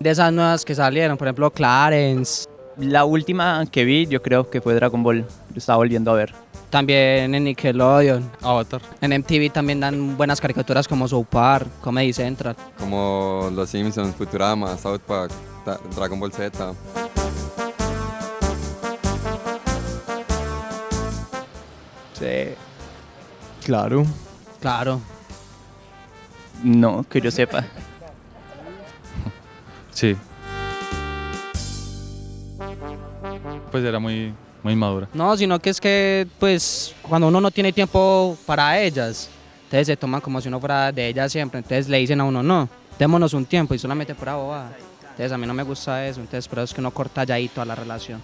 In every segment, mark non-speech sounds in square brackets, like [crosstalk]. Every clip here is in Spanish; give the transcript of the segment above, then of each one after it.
De esas nuevas que salieron, por ejemplo, Clarence. La última que vi yo creo que fue Dragon Ball, lo estaba volviendo a ver. También en Nickelodeon. Avatar. En MTV también dan buenas caricaturas como South Park, Comedy Central. como Los Simpsons, Futurama, South Park, Ta- Dragon Ball Z. Sí. Claro. Claro. No, que yo sepa. Sí. Pues era muy, muy madura. No, sino que es que, pues, cuando uno no tiene tiempo para ellas, entonces se toman como si uno fuera de ellas siempre. Entonces le dicen a uno, no, démonos un tiempo y solamente por bobada. Entonces a mí no me gusta eso, entonces por eso es que uno corta ya ahí toda la relación.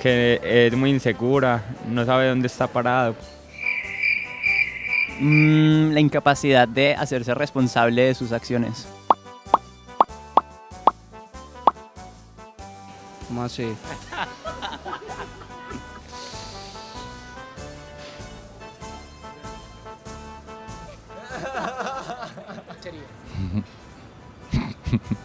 Que es muy insegura, no sabe dónde está parado. Mm, la incapacidad de hacerse responsable de sus acciones. ¿Cómo así? [laughs] [laughs]